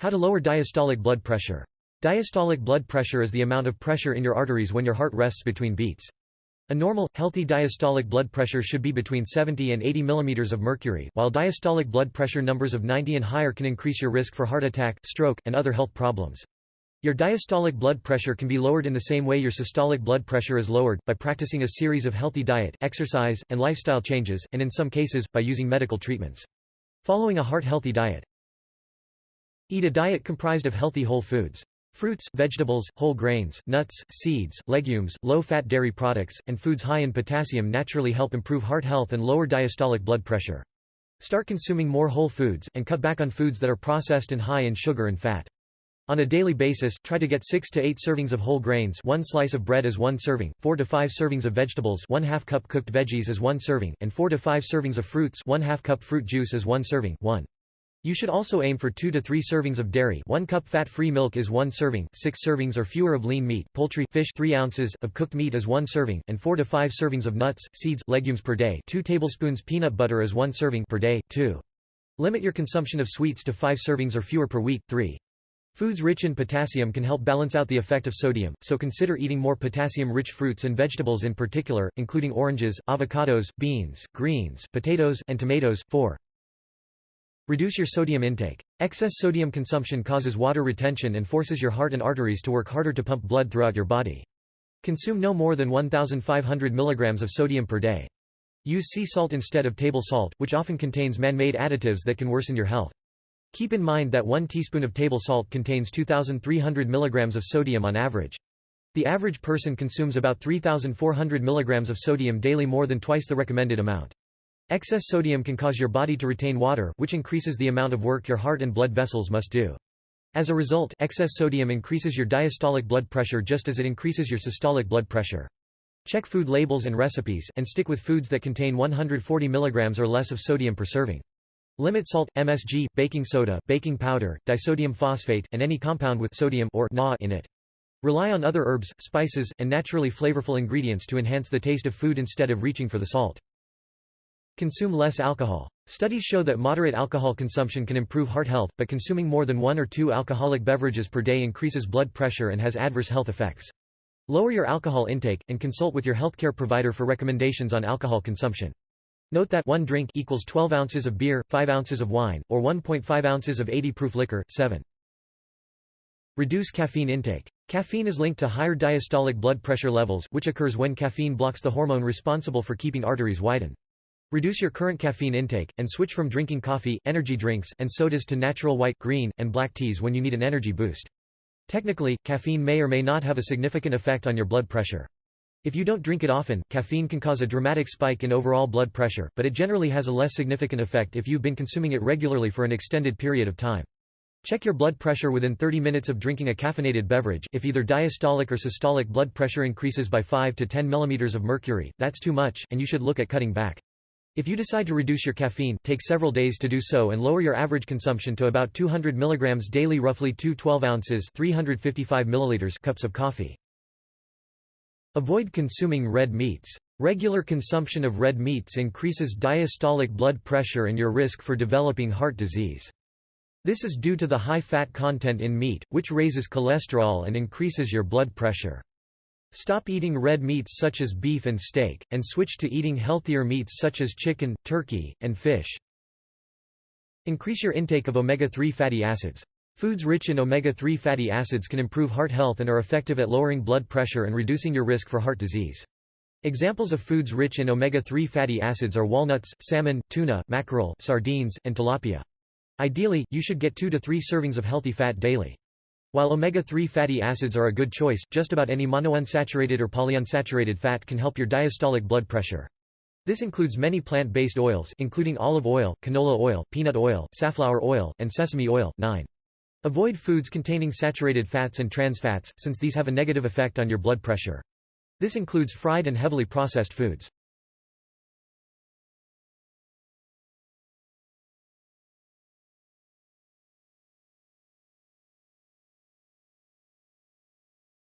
How to lower diastolic blood pressure. Diastolic blood pressure is the amount of pressure in your arteries when your heart rests between beats. A normal, healthy diastolic blood pressure should be between 70 and 80 mm of mercury, while diastolic blood pressure numbers of 90 and higher can increase your risk for heart attack, stroke, and other health problems. Your diastolic blood pressure can be lowered in the same way your systolic blood pressure is lowered, by practicing a series of healthy diet, exercise, and lifestyle changes, and in some cases, by using medical treatments. Following a heart-healthy diet. Eat a diet comprised of healthy whole foods. Fruits, vegetables, whole grains, nuts, seeds, legumes, low-fat dairy products, and foods high in potassium naturally help improve heart health and lower diastolic blood pressure. Start consuming more whole foods, and cut back on foods that are processed and high in sugar and fat. On a daily basis, try to get 6 to 8 servings of whole grains one slice of bread as one serving, 4 to 5 servings of vegetables 1 half cup cooked veggies as one serving, and 4 to 5 servings of fruits 1 half cup fruit juice as one serving 1. You should also aim for 2 to 3 servings of dairy 1 cup fat-free milk is 1 serving, 6 servings or fewer of lean meat, poultry fish 3 ounces of cooked meat is 1 serving, and 4 to 5 servings of nuts, seeds, legumes per day 2 tablespoons peanut butter is 1 serving per day, 2. Limit your consumption of sweets to 5 servings or fewer per week, 3. Foods rich in potassium can help balance out the effect of sodium, so consider eating more potassium-rich fruits and vegetables in particular, including oranges, avocados, beans, greens, potatoes, and tomatoes. 4. Reduce your sodium intake. Excess sodium consumption causes water retention and forces your heart and arteries to work harder to pump blood throughout your body. Consume no more than 1,500 mg of sodium per day. Use sea salt instead of table salt, which often contains man-made additives that can worsen your health. Keep in mind that 1 teaspoon of table salt contains 2,300 mg of sodium on average. The average person consumes about 3,400 mg of sodium daily more than twice the recommended amount. Excess sodium can cause your body to retain water, which increases the amount of work your heart and blood vessels must do. As a result, excess sodium increases your diastolic blood pressure just as it increases your systolic blood pressure. Check food labels and recipes, and stick with foods that contain 140 mg or less of sodium per serving. Limit salt, MSG, baking soda, baking powder, disodium phosphate, and any compound with sodium or Na in it. Rely on other herbs, spices, and naturally flavorful ingredients to enhance the taste of food instead of reaching for the salt. Consume less alcohol. Studies show that moderate alcohol consumption can improve heart health, but consuming more than one or two alcoholic beverages per day increases blood pressure and has adverse health effects. Lower your alcohol intake, and consult with your healthcare provider for recommendations on alcohol consumption. Note that 1 drink equals 12 ounces of beer, 5 ounces of wine, or 1.5 ounces of 80-proof liquor. 7. Reduce caffeine intake. Caffeine is linked to higher diastolic blood pressure levels, which occurs when caffeine blocks the hormone responsible for keeping arteries widen. Reduce your current caffeine intake, and switch from drinking coffee, energy drinks, and sodas to natural white, green, and black teas when you need an energy boost. Technically, caffeine may or may not have a significant effect on your blood pressure. If you don't drink it often, caffeine can cause a dramatic spike in overall blood pressure, but it generally has a less significant effect if you've been consuming it regularly for an extended period of time. Check your blood pressure within 30 minutes of drinking a caffeinated beverage. If either diastolic or systolic blood pressure increases by 5 to 10 mm of mercury, that's too much, and you should look at cutting back. If you decide to reduce your caffeine, take several days to do so and lower your average consumption to about 200 mg daily roughly 2 12 ounces 355 milliliters cups of coffee. Avoid consuming red meats. Regular consumption of red meats increases diastolic blood pressure and your risk for developing heart disease. This is due to the high fat content in meat, which raises cholesterol and increases your blood pressure. Stop eating red meats such as beef and steak, and switch to eating healthier meats such as chicken, turkey, and fish. Increase your intake of omega-3 fatty acids. Foods rich in omega-3 fatty acids can improve heart health and are effective at lowering blood pressure and reducing your risk for heart disease. Examples of foods rich in omega-3 fatty acids are walnuts, salmon, tuna, mackerel, sardines, and tilapia. Ideally, you should get 2 to 3 servings of healthy fat daily. While omega-3 fatty acids are a good choice, just about any monounsaturated or polyunsaturated fat can help your diastolic blood pressure. This includes many plant-based oils including olive oil, canola oil, peanut oil, safflower oil, and sesame oil. 9. Avoid foods containing saturated fats and trans fats, since these have a negative effect on your blood pressure. This includes fried and heavily processed foods.